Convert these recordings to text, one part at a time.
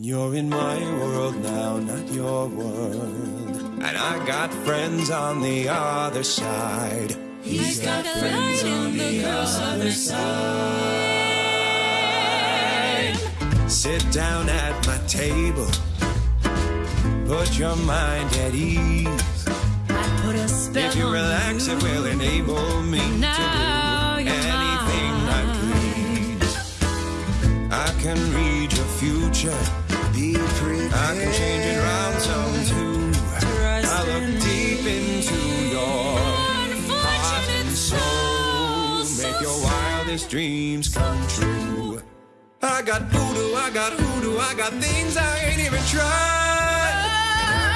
You're in my world now, not your world. And I got friends on the other side. He's got friends on the other side. Sit down at my table. Put your mind at ease. I put a spell If you relax, it will enable me Now to do anything I please. I can read your future. Your wildest dreams come true. I got voodoo, I got hoodoo, I got things I ain't even tried.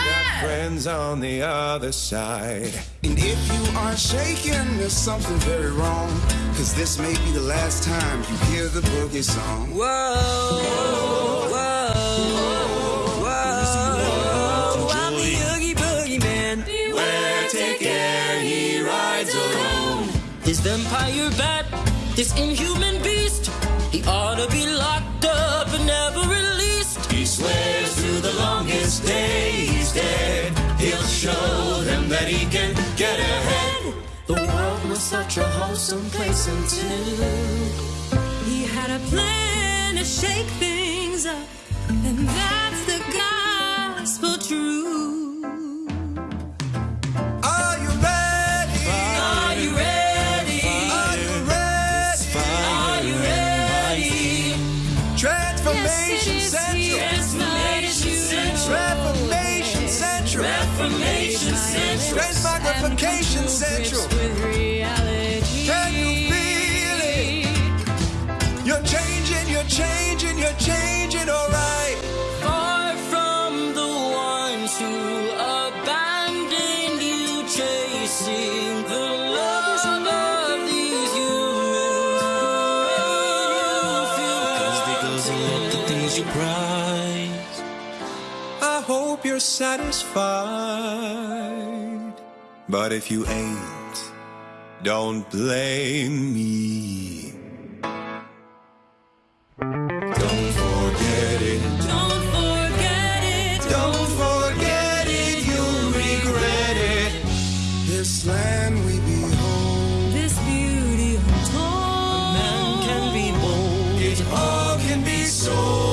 Got ah! friends on the other side. And if you are shaking, there's something very wrong. Cause this may be the last time you hear the boogie song. Whoa, whoa, whoa. I'm the Oogie Boogie Man. Beware, take care, he rides alone. This vampire bat, this inhuman beast, he ought to be locked up and never released. He swears through the longest day he's dead. He'll show them that he can get ahead. The world was such a wholesome place until He had a plan to shake things up, and that's the gospel Transformation Central. Transformation Central. Transformation Central. Reformation Central. Transmogrification Central. Can you feel it? You're changing, you're changing, you're changing, alright. Far from the ones who abandoned you, chasing let the things you prize. I hope you're satisfied. But if you ain't, don't blame me. Don't forget it. Don't forget it. Don't forget it. You'll regret it. This land we behold. This beauty untold. Man can be bold It all can be sold.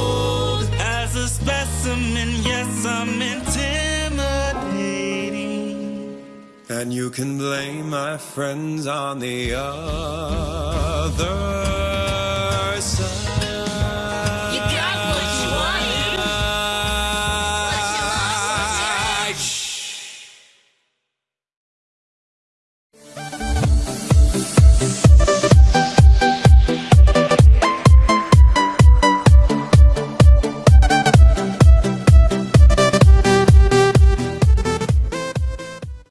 As a. Yes, I'm intimidating. And you can blame my friends on the other